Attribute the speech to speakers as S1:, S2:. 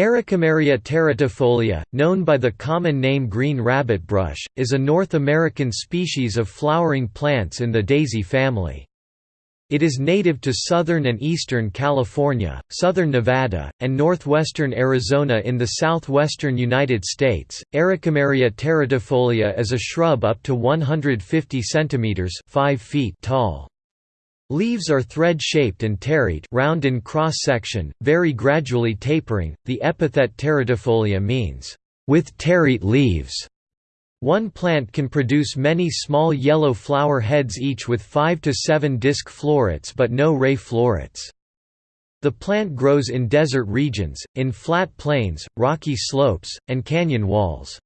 S1: Ericameria teretifolia, known by the common name green rabbitbrush, is a North American species of flowering plants in the daisy family. It is native to southern and eastern California, southern Nevada, and northwestern Arizona in the southwestern United States. Ericameria teretifolia is a shrub up to 150 centimeters (5 feet) tall. Leaves are thread-shaped and terete round in cross-section, very gradually tapering. The epithet teretifolia means, with terete leaves. One plant can produce many small yellow flower heads each with 5 to 7 disc florets but no ray florets. The plant grows in desert regions, in flat plains, rocky slopes, and canyon walls.